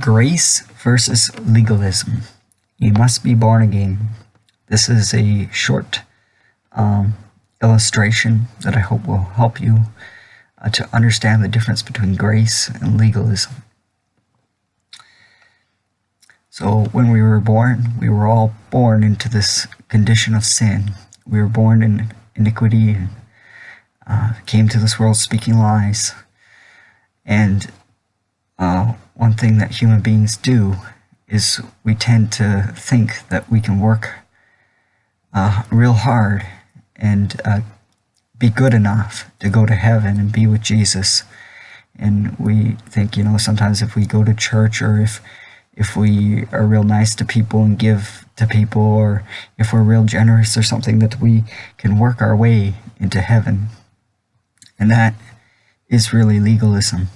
Grace versus legalism. You must be born again. This is a short um, illustration that I hope will help you uh, to understand the difference between grace and legalism. So when we were born, we were all born into this condition of sin. We were born in iniquity and uh, came to this world speaking lies. And uh, one thing that human beings do is we tend to think that we can work uh, real hard and uh, be good enough to go to heaven and be with Jesus. And we think, you know, sometimes if we go to church or if if we are real nice to people and give to people or if we're real generous or something that we can work our way into heaven. And that is really legalism.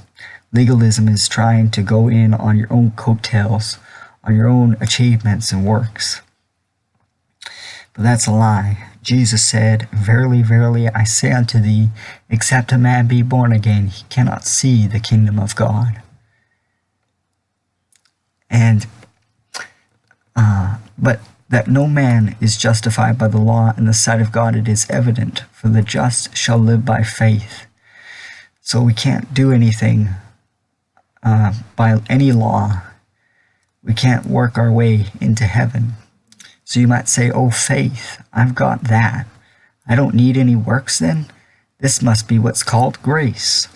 Legalism is trying to go in on your own coattails, on your own achievements and works. But that's a lie. Jesus said, Verily, verily, I say unto thee, except a man be born again, he cannot see the kingdom of God. And, uh, but that no man is justified by the law in the sight of God, it is evident, for the just shall live by faith. So we can't do anything uh, by any law. We can't work our way into heaven. So you might say, oh, faith, I've got that. I don't need any works then? This must be what's called grace.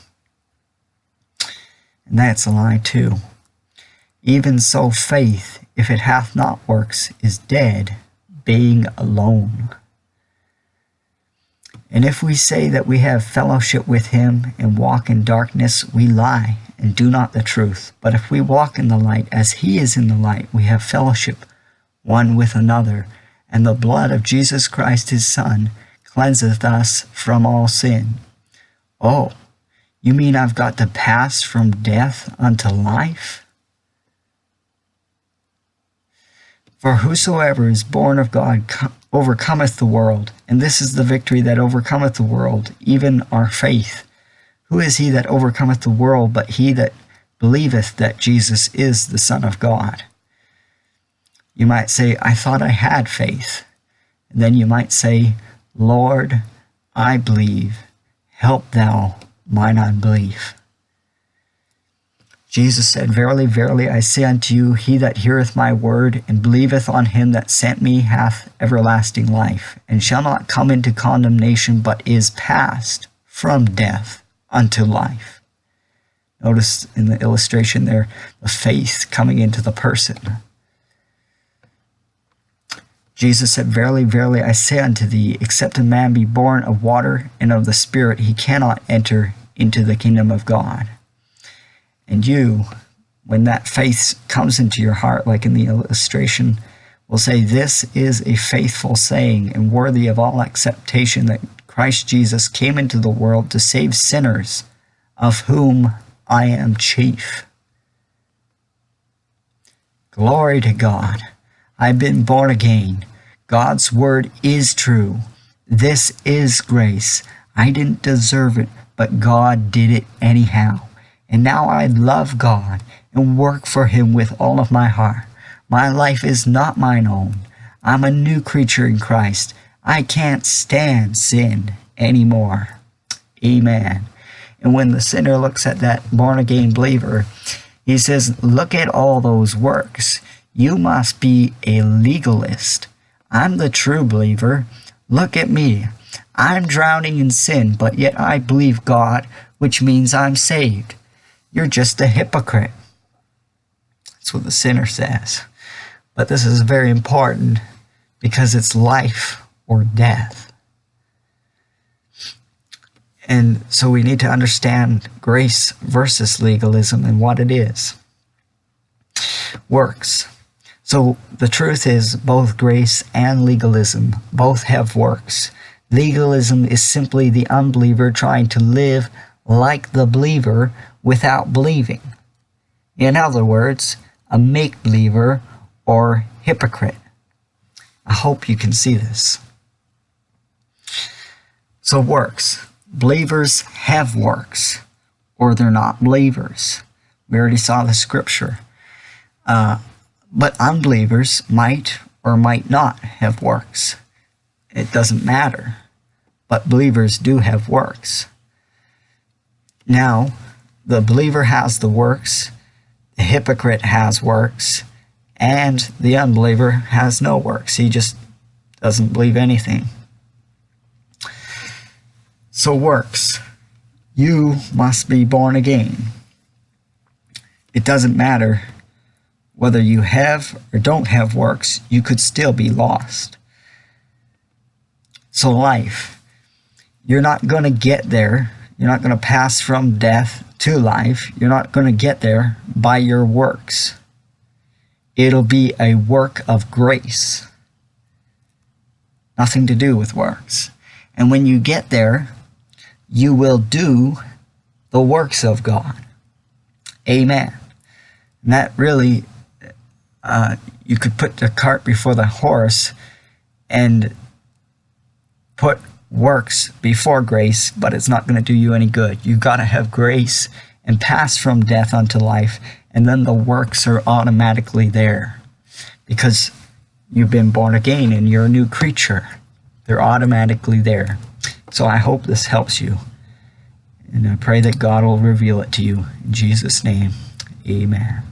And that's a lie too. Even so faith, if it hath not works, is dead, being alone. And if we say that we have fellowship with him and walk in darkness, we lie and do not the truth. But if we walk in the light as he is in the light, we have fellowship one with another, and the blood of Jesus Christ his Son cleanseth us from all sin. Oh, you mean I've got to pass from death unto life? For whosoever is born of God overcometh the world, and this is the victory that overcometh the world, even our faith. Who is he that overcometh the world but he that believeth that Jesus is the Son of God? You might say, I thought I had faith. And then you might say, Lord, I believe. Help thou mine unbelief. Jesus said, Verily, verily, I say unto you, he that heareth my word, and believeth on him that sent me, hath everlasting life, and shall not come into condemnation, but is passed from death unto life. Notice in the illustration there, the faith coming into the person. Jesus said, Verily, verily, I say unto thee, except a man be born of water and of the Spirit, he cannot enter into the kingdom of God. And you, when that faith comes into your heart, like in the illustration, will say, This is a faithful saying and worthy of all acceptation that Christ Jesus came into the world to save sinners, of whom I am chief. Glory to God. I've been born again. God's word is true. This is grace. I didn't deserve it, but God did it anyhow. And now I love God and work for Him with all of my heart. My life is not mine own. I'm a new creature in Christ. I can't stand sin anymore. Amen. And when the sinner looks at that born again believer, he says, Look at all those works. You must be a legalist. I'm the true believer. Look at me. I'm drowning in sin, but yet I believe God, which means I'm saved. You're just a hypocrite. That's what the sinner says. But this is very important because it's life or death. And so we need to understand grace versus legalism and what it is. Works. So the truth is both grace and legalism both have works. Legalism is simply the unbeliever trying to live like the believer without believing. In other words, a make believer or hypocrite. I hope you can see this. So, works. Believers have works, or they're not believers. We already saw the scripture. Uh, but unbelievers might or might not have works. It doesn't matter. But believers do have works. Now, the believer has the works, the hypocrite has works, and the unbeliever has no works. He just doesn't believe anything. So, works. You must be born again. It doesn't matter whether you have or don't have works, you could still be lost. So, life. You're not going to get there. You're not going to pass from death to life. You're not going to get there by your works. It'll be a work of grace. Nothing to do with works. And when you get there, you will do the works of God. Amen. And that really, uh, you could put the cart before the horse and put works before grace, but it's not going to do you any good. You've got to have grace and pass from death unto life, and then the works are automatically there because you've been born again and you're a new creature. They're automatically there. So I hope this helps you. And I pray that God will reveal it to you. In Jesus' name, amen.